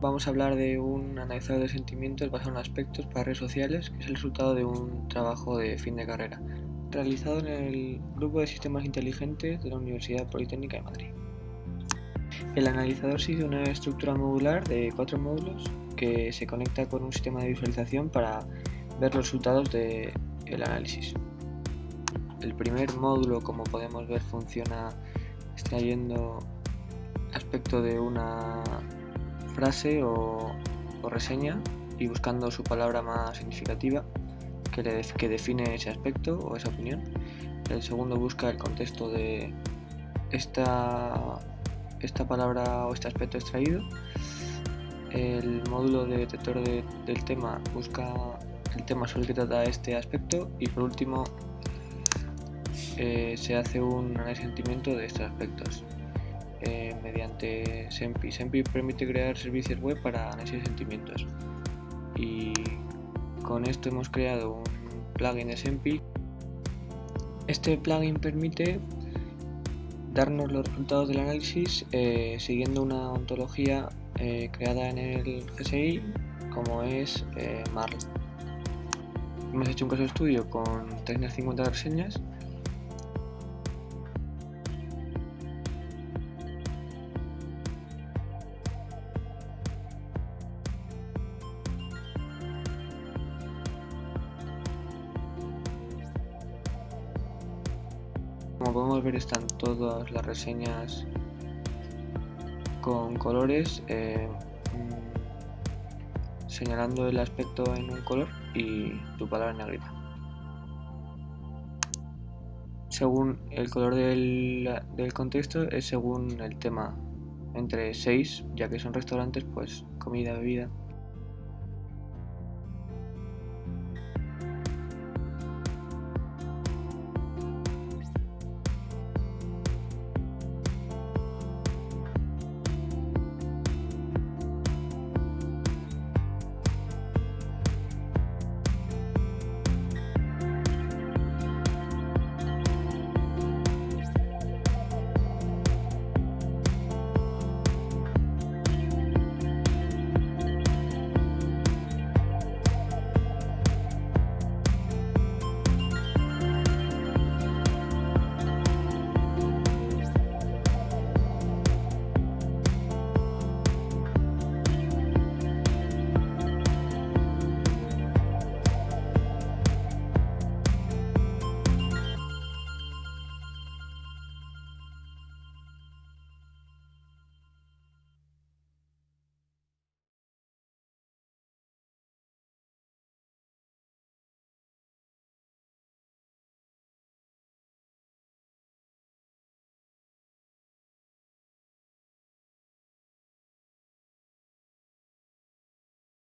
Vamos a hablar de un analizador de sentimientos basado en aspectos para redes sociales, que es el resultado de un trabajo de fin de carrera, realizado en el Grupo de Sistemas Inteligentes de la Universidad Politécnica de Madrid. El analizador sigue una estructura modular de cuatro módulos que se conecta con un sistema de visualización para ver los resultados del análisis. El primer módulo, como podemos ver, funciona extrayendo aspecto de una frase o, reseña y buscando su palabra más significativa que, que define ese aspecto o esa opinión. El segundo busca el contexto de esta, esta palabra o este aspecto extraído. El módulo de detector del tema busca el tema sobre el que trata este aspecto y por último eh, se hace un análisis de estos aspectos. Eh, mediante SEMPI. SEMPI permite crear servicios web para análisis de sentimientos. Y con esto hemos creado un plugin de SEMPI. Este plugin permite darnos los resultados del análisis eh, siguiendo una ontología eh, creada en el GSI como es MARL. Hemos hecho un caso de estudio con 350 reseñas Como podemos ver están todas las reseñas con colores eh, mm, señalando el aspecto en un color y tu palabra en negrita. Según el color del, del contexto es según el tema, entre 6, ya que son restaurantes, pues comida, bebida,